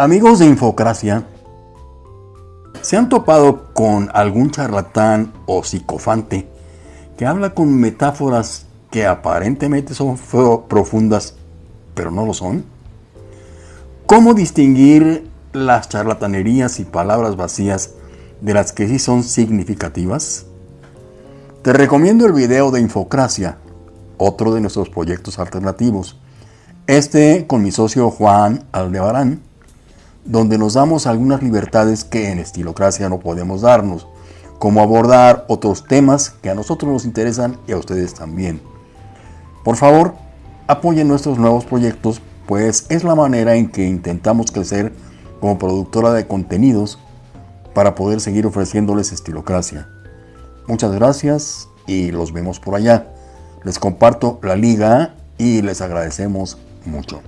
Amigos de Infocracia, ¿se han topado con algún charlatán o psicofante que habla con metáforas que aparentemente son profundas, pero no lo son? ¿Cómo distinguir las charlatanerías y palabras vacías de las que sí son significativas? Te recomiendo el video de Infocracia, otro de nuestros proyectos alternativos. Este con mi socio Juan Aldebarán donde nos damos algunas libertades que en Estilocracia no podemos darnos, como abordar otros temas que a nosotros nos interesan y a ustedes también. Por favor, apoyen nuestros nuevos proyectos, pues es la manera en que intentamos crecer como productora de contenidos para poder seguir ofreciéndoles Estilocracia. Muchas gracias y los vemos por allá. Les comparto la liga y les agradecemos mucho.